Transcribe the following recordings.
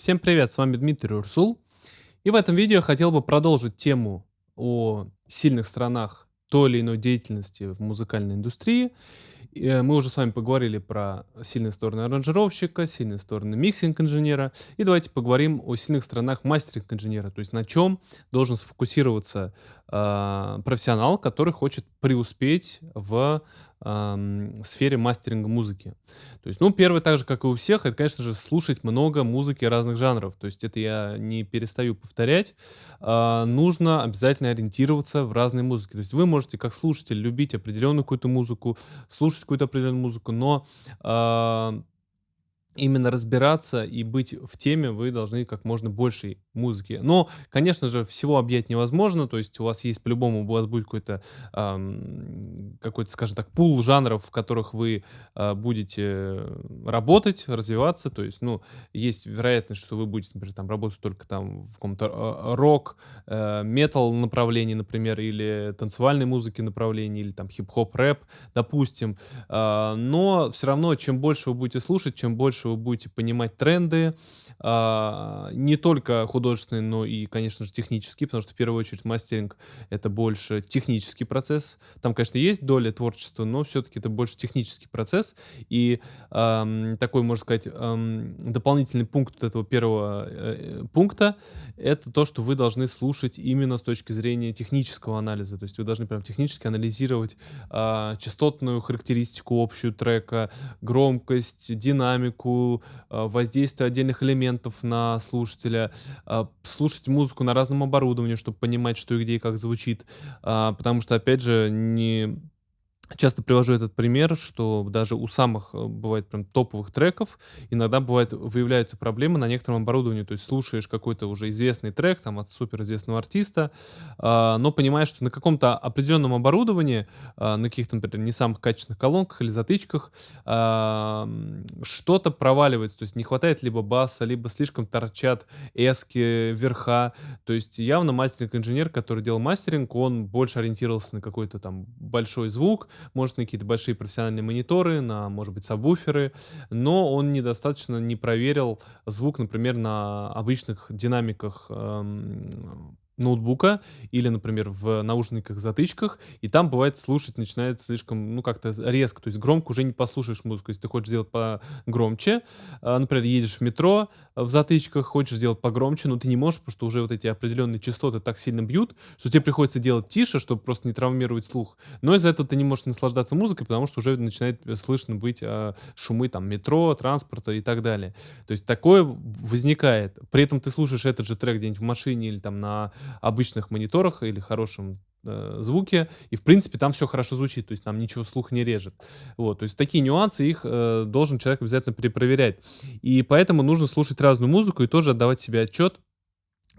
Всем привет, с вами Дмитрий Урсул. И в этом видео я хотел бы продолжить тему о сильных сторонах той или иной деятельности в музыкальной индустрии. Э, мы уже с вами поговорили про сильные стороны аранжировщика, сильные стороны миксинг-инженера. И давайте поговорим о сильных сторонах мастеринг-инженера, то есть на чем должен сфокусироваться э, профессионал, который хочет преуспеть в э, сфере мастеринга музыки. То есть, ну, первое, так же, как и у всех, это, конечно же, слушать много музыки разных жанров. То есть это я не перестаю повторять. Э, нужно обязательно ориентироваться в разные музыки. То есть вы можете, как слушатель, любить определенную какую-то музыку, слушать какую-то определенную музыку, но э, именно разбираться и быть в теме вы должны как можно больше музыки. Но, конечно же, всего объять невозможно, то есть у вас есть по-любому, у вас будет какой-то, эм, какой-то, скажем так, пул жанров, в которых вы э, будете работать, развиваться, то есть, ну, есть вероятность, что вы будете, например, там работать только там в каком-то э, рок, э, метал направлении, например, или танцевальной музыки направлении, или там хип-хоп, рэп, допустим, э, но все равно, чем больше вы будете слушать, чем больше вы будете понимать тренды, э, не только художественные но и, конечно же, технический, потому что в первую очередь мастеринг — это больше технический процесс. Там, конечно, есть доля творчества, но все-таки это больше технический процесс. И такой, можно сказать, дополнительный пункт этого первого э, пункта — это то, что вы должны слушать именно с точки зрения технического анализа. То есть вы должны прям технически анализировать э, частотную характеристику общую трека, громкость, динамику, э, воздействие отдельных элементов на слушателя, а, слушать музыку на разном оборудовании, чтобы понимать, что и где и как звучит. А, потому что, опять же, не Часто привожу этот пример, что даже у самых, э, бывает, прям топовых треков иногда бывает, выявляются проблемы на некотором оборудовании. То есть слушаешь какой-то уже известный трек там от суперизвестного артиста, э, но понимаешь, что на каком-то определенном оборудовании, э, на каких-то, например, не самых качественных колонках или затычках, э, что-то проваливается. То есть не хватает либо баса, либо слишком торчат эски, верха. То есть явно мастеринг-инженер, который делал мастеринг, он больше ориентировался на какой-то там большой звук, может на какие-то большие профессиональные мониторы, на, может быть, сабвуферы, но он недостаточно не проверил звук, например, на обычных динамиках эм, ноутбука или, например, в наушниках-затычках, и там бывает слушать начинает слишком, ну, как-то резко, то есть громко уже не послушаешь музыку, если ты хочешь сделать погромче, а, например, едешь в метро в затычках, хочешь сделать погромче, но ты не можешь, потому что уже вот эти определенные частоты так сильно бьют, что тебе приходится делать тише, чтобы просто не травмировать слух, но из-за этого ты не можешь наслаждаться музыкой, потому что уже начинает слышно быть э, шумы там метро, транспорта и так далее. То есть такое возникает. При этом ты слушаешь этот же трек где-нибудь в машине или там на обычных мониторах или хорошем э, звуке, и в принципе там все хорошо звучит, то есть там ничего слух не режет. Вот, то есть такие нюансы, их э, должен человек обязательно перепроверять. И поэтому нужно слушать разную музыку и тоже отдавать себе отчет,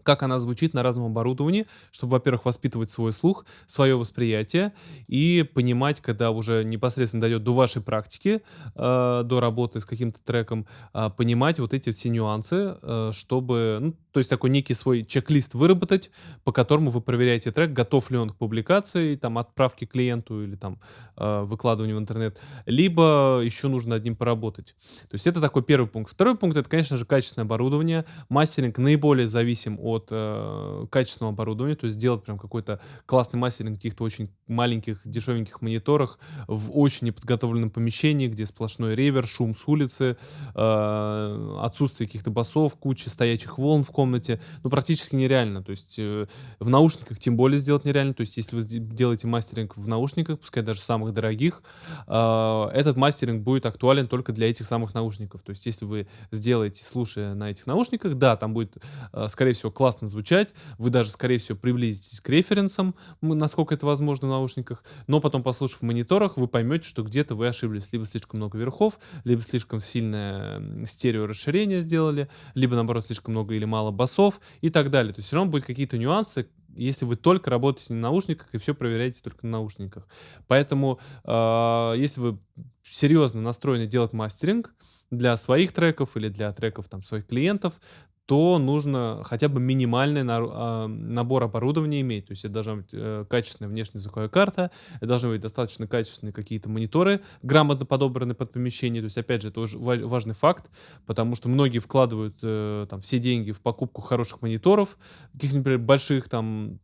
как она звучит на разном оборудовании, чтобы, во-первых, воспитывать свой слух, свое восприятие и понимать, когда уже непосредственно дойдет до вашей практики, э, до работы с каким-то треком, э, понимать вот эти все нюансы, э, чтобы, ну, то есть такой некий свой чек-лист выработать, по которому вы проверяете трек, готов ли он к публикации, там, отправке клиенту или там э, выкладыванию в интернет, либо еще нужно над ним поработать. То есть это такой первый пункт. Второй пункт — это, конечно же, качественное оборудование. Мастеринг наиболее зависим от от э, качественного оборудования, то есть сделать прям какой-то классный мастеринг каких-то очень маленьких, дешевеньких мониторах в очень неподготовленном помещении, где сплошной ревер, шум с улицы, э, отсутствие каких-то басов, куча стоячих волн в комнате, ну, практически нереально, то есть э, в наушниках тем более сделать нереально, то есть если вы делаете мастеринг в наушниках, пускай даже самых дорогих, э, этот мастеринг будет актуален только для этих самых наушников, то есть если вы сделаете, слушая на этих наушниках, да, там будет, э, скорее всего, классно звучать, вы даже, скорее всего, приблизитесь к референсам, насколько это возможно в наушниках, но потом, послушав в мониторах, вы поймете, что где-то вы ошиблись, либо слишком много верхов, либо слишком сильное стерео расширение сделали, либо, наоборот, слишком много или мало басов и так далее. То есть все равно будут какие-то нюансы, если вы только работаете на наушниках и все проверяете только на наушниках. Поэтому, э, если вы серьезно настроены делать мастеринг для своих треков или для треков там, своих клиентов, то нужно хотя бы минимальный а, набор оборудования иметь. То есть это должна быть, э, качественная внешняя звуковая карта, это должны быть достаточно качественные какие-то мониторы, грамотно подобранные под помещение. То есть, опять же, это уже ва важный факт, потому что многие вкладывают, э, там все деньги в покупку хороших мониторов, каких-нибудь, больших там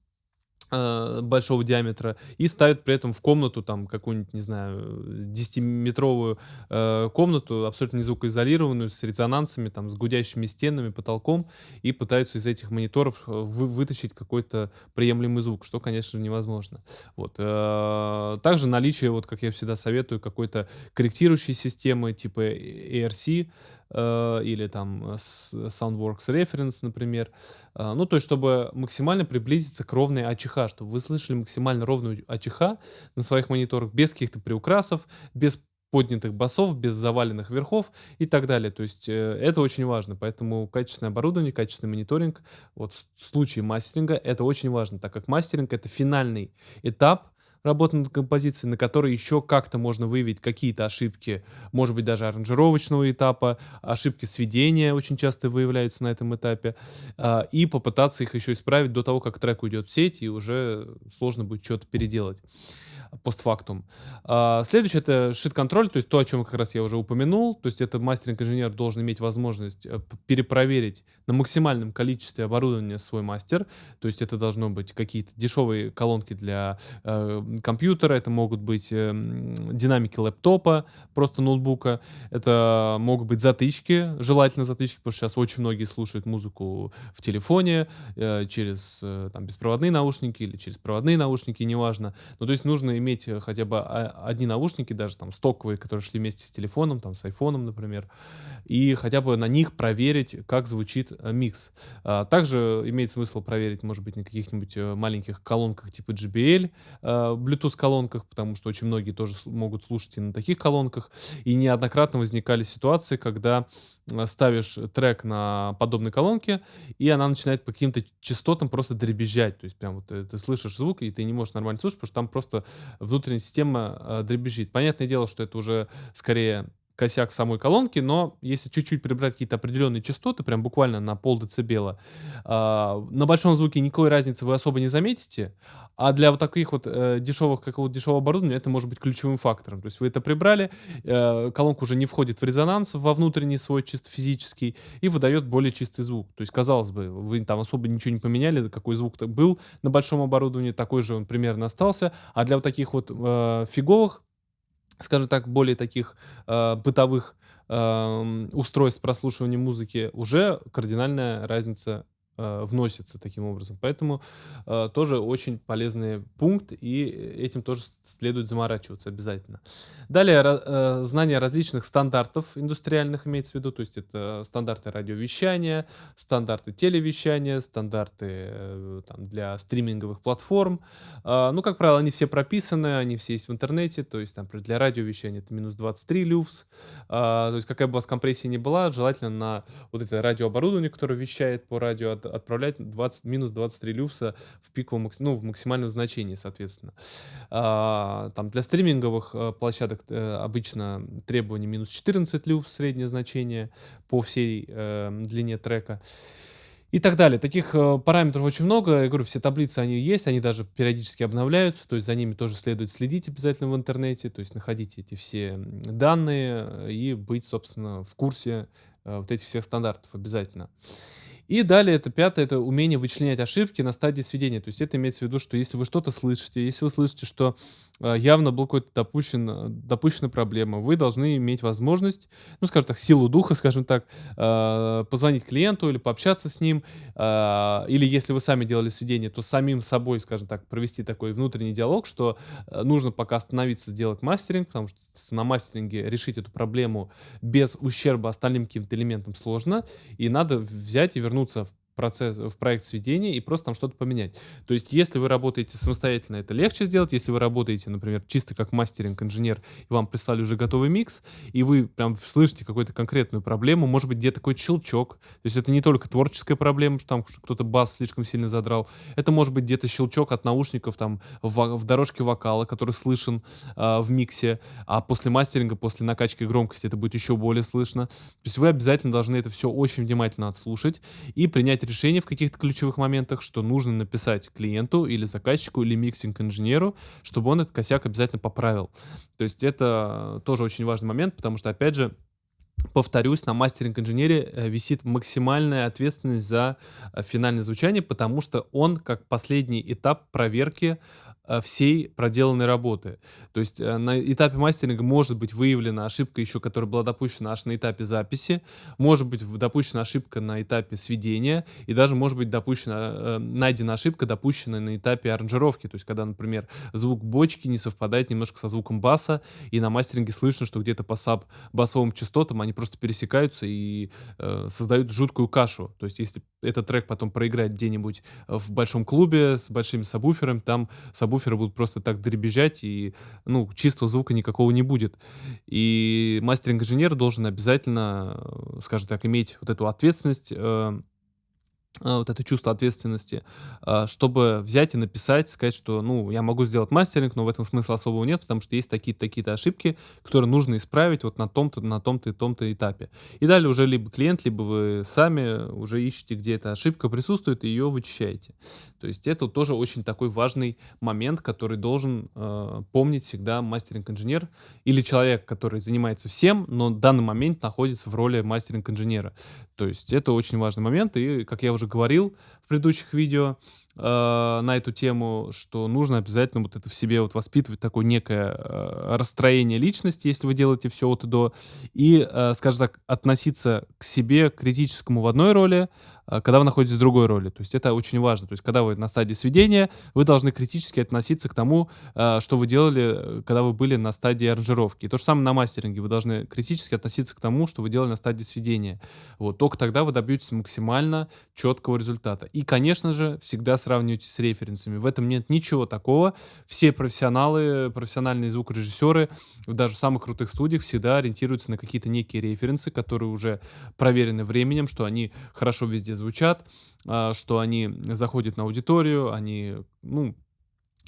э, большого диаметра и ставят при этом в комнату там какую-нибудь, не знаю, 10-метровую э, комнату, абсолютно не звукоизолированную, с резонансами, там, с гудящими стенами, потолком, и пытаются из этих мониторов э, вы, вытащить какой-то приемлемый звук, что, конечно невозможно. Вот. Э, также наличие, вот как я всегда советую, какой-то корректирующей системы типа ARC, э, или там Soundworks Reference, например. Э, ну, то есть, чтобы максимально приблизиться к ровной АЧХ, чтобы вы слышали максимально ровную АЧХ на своих мониторах, без каких-то приукрасов, без поднятых басов, без заваленных верхов и так далее. То есть э, это очень важно. Поэтому качественное оборудование, качественный мониторинг, вот в случае мастеринга это очень важно, так как мастеринг это финальный этап работы над композицией, на которой еще как-то можно выявить какие-то ошибки, может быть, даже аранжировочного этапа, ошибки сведения очень часто выявляются на этом этапе, а, и попытаться их еще исправить до того, как трек уйдет в сеть, и уже сложно будет что-то переделать постфактум. А, следующее это шит-контроль, то есть то, о чем как раз я уже упомянул. То есть это мастеринг-инженер должен иметь возможность э, перепроверить на максимальном количестве оборудования свой мастер. То есть это должно быть какие-то дешевые колонки для э, компьютера, это могут быть э, динамики лэптопа, просто ноутбука, это могут быть затычки, желательно затычки, потому что сейчас очень многие слушают музыку в телефоне, через там, беспроводные наушники или через проводные наушники, неважно. Ну, то есть нужно иметь э, хотя бы одни наушники, даже там стоковые, которые шли вместе с телефоном, там с айфоном, например, и хотя бы на них проверить, как звучит э, микс. А, также имеет смысл проверить, может быть, на каких-нибудь э, маленьких колонках типа JBL, Bluetooth колонках, потому что очень многие тоже могут слушать и на таких колонках. И неоднократно возникали ситуации, когда ставишь трек на подобной колонке, и она начинает по каким-то частотам просто дребезжать. То есть прям вот ты слышишь звук, и ты не можешь нормально слушать, потому что там просто внутренняя система э, дребезжит. Понятное дело, что это уже скорее косяк самой колонки, но если чуть-чуть прибрать какие-то определенные частоты, прям буквально на пол децибела, э, на большом звуке никакой разницы вы особо не заметите, а для вот таких вот э, дешевых, какого-то дешевого оборудования это может быть ключевым фактором. То есть вы это прибрали, э, колонка уже не входит в резонанс во внутренний свой чисто физический и выдает более чистый звук. То есть, казалось бы, вы там особо ничего не поменяли, какой звук был на большом оборудовании, такой же он примерно остался. А для вот таких вот э, фиговых, скажем так, более таких э, бытовых э, устройств прослушивания музыки уже кардинальная разница э, вносится таким образом. Поэтому э, тоже очень полезный пункт, и этим тоже следует заморачиваться обязательно. Далее, э, знание различных стандартов индустриальных имеется в виду, то есть это стандарты радиовещания, стандарты телевещания, стандарты э, там, для стриминговых платформ. Э, ну, как правило, они все прописаны, они все есть в интернете, то есть там для радиовещания это минус 23 люфс, э, то есть какая бы у вас компрессия ни была, желательно на вот это радиооборудование, которое вещает по радио отправлять 20, минус 23 люкса в пиковом, ну, в максимальном значении, соответственно. А, там для стриминговых а, площадок а, обычно требование минус 14 люкс, среднее значение по всей а, длине трека и так далее. Таких э, параметров очень много. Я говорю, все таблицы, они есть, они даже периодически обновляются, то есть за ними тоже следует следить обязательно в интернете, то есть находить эти все данные и быть, собственно, в курсе э, вот этих всех стандартов обязательно. И далее это пятое, это умение вычленять ошибки на стадии сведения. То есть это имеется в виду, что если вы что-то слышите, если вы слышите, что э, явно был какой-то допущен, допущена проблема, вы должны иметь возможность, ну, скажем так, силу духа, скажем так, э, позвонить клиенту или пообщаться с ним, или если вы сами делали сведение, то самим собой, скажем так, провести такой внутренний диалог, что нужно пока остановиться, сделать мастеринг, потому что на мастеринге решить эту проблему без ущерба остальным каким-то элементам сложно, и надо взять и вернуть вернуться процесс, в проект сведения и просто там что-то поменять. То есть, если вы работаете самостоятельно, это легче сделать. Если вы работаете, например, чисто как мастеринг-инженер, и вам прислали уже готовый микс, и вы прям слышите какую-то конкретную проблему, может быть, где-то какой-то щелчок. То есть, это не только творческая проблема, что там кто-то бас слишком сильно задрал. Это может быть где-то щелчок от наушников там в, в дорожке вокала, который слышен э, в миксе, а после мастеринга, после накачки громкости это будет еще более слышно. То есть, вы обязательно должны это все очень внимательно отслушать и принять решение в каких-то ключевых моментах, что нужно написать клиенту или заказчику или миксинг-инженеру, чтобы он этот косяк обязательно поправил. То есть это тоже очень важный момент, потому что, опять же, повторюсь, на мастеринг-инженере э, висит максимальная ответственность за э, финальное звучание, потому что он как последний этап проверки всей проделанной работы. То есть э, на этапе мастеринга может быть выявлена ошибка еще, которая была допущена аж на этапе записи, может быть допущена ошибка на этапе сведения, и даже может быть допущена, э, найдена ошибка, допущенная на этапе аранжировки. То есть когда, например, звук бочки не совпадает немножко со звуком баса, и на мастеринге слышно, что где-то по саб басовым частотам они просто пересекаются и э, создают жуткую кашу. То есть если этот трек потом проиграть где-нибудь в большом клубе с большими сабвуферами, там сабвуферы будут просто так дребезжать, и, ну, чистого звука никакого не будет. И мастеринг-инженер должен обязательно, э, скажем так, иметь вот эту ответственность, э, а, вот это чувство ответственности, а, чтобы взять и написать, сказать, что, ну, я могу сделать мастеринг, но в этом смысла особого нет, потому что есть такие-то такие-то ошибки, которые нужно исправить вот на том-то, на том-то и том-то этапе. И далее уже либо клиент, либо вы сами уже ищете, где эта ошибка присутствует, и ее вычищаете. То есть это тоже очень такой важный момент, который должен э, помнить всегда мастеринг-инженер или человек, который занимается всем, но в данный момент находится в роли мастеринг-инженера. То есть это очень важный момент, и, как я уже говорил в предыдущих видео э, на эту тему, что нужно обязательно вот это в себе вот воспитывать такое некое э, расстроение личности, если вы делаете все от и до, и, э, скажем так, относиться к себе критическому в одной роли, а, когда вы находитесь в другой роли. То есть это очень важно. То есть когда вы на стадии сведения, вы должны критически относиться к тому, а, что вы делали, когда вы были на стадии аранжировки. И то же самое на мастеринге. Вы должны критически относиться к тому, что вы делали на стадии сведения. Вот. Только тогда вы добьетесь максимально четкого результата. И, конечно же, всегда сравнивайте с референсами. В этом нет ничего такого. Все профессионалы, профессиональные звукорежиссеры, даже в самых крутых студиях всегда ориентируются на какие-то некие референсы, которые уже проверены временем, что они хорошо везде звучат, а, что они заходят на аудиторию, они, ну,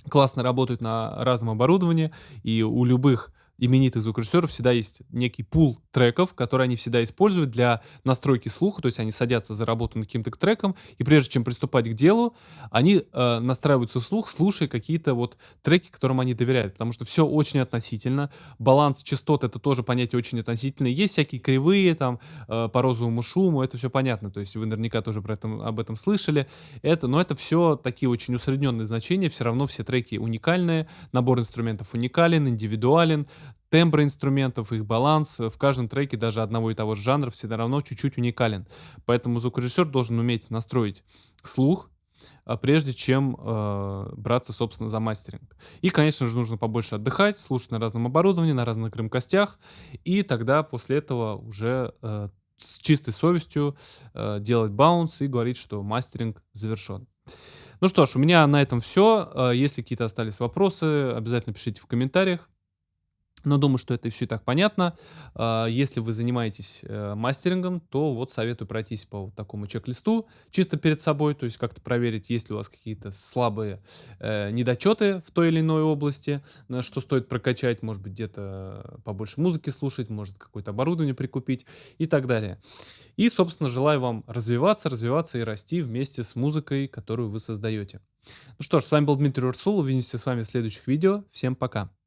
классно работают на разном оборудовании, и у любых именитых звукорежиссеров всегда есть некий пул треков, которые они всегда используют для настройки слуха, то есть они садятся за работу над каким-то треком, и прежде чем приступать к делу, они э, настраиваются слух, слушая какие-то вот треки, которым они доверяют, потому что все очень относительно, баланс частот это тоже понятие очень относительное, есть всякие кривые там э, по розовому шуму, это все понятно, то есть вы наверняка тоже про это, об этом слышали, это, но это все такие очень усредненные значения, все равно все треки уникальные, набор инструментов уникален, индивидуален, тембры инструментов, их баланс в каждом треке даже одного и того же жанра все равно чуть-чуть уникален. Поэтому звукорежиссер должен уметь настроить слух, а, прежде чем э, браться, собственно, за мастеринг. И, конечно же, нужно побольше отдыхать, слушать на разном оборудовании, на разных громкостях, и тогда после этого уже э, с чистой совестью э, делать баунс и говорить, что мастеринг завершен. Ну что ж, у меня на этом все. Если какие-то остались вопросы, обязательно пишите в комментариях. Но думаю, что это все и так понятно. А, если вы занимаетесь э, мастерингом, то вот советую пройтись по вот такому чек-листу чисто перед собой, то есть как-то проверить, есть ли у вас какие-то слабые э, недочеты в той или иной области, на что стоит прокачать, может быть, где-то побольше музыки слушать, может какое-то оборудование прикупить и так далее. И, собственно, желаю вам развиваться, развиваться и расти вместе с музыкой, которую вы создаете. Ну что ж, с вами был Дмитрий Урсул, увидимся с вами в следующих видео. Всем пока!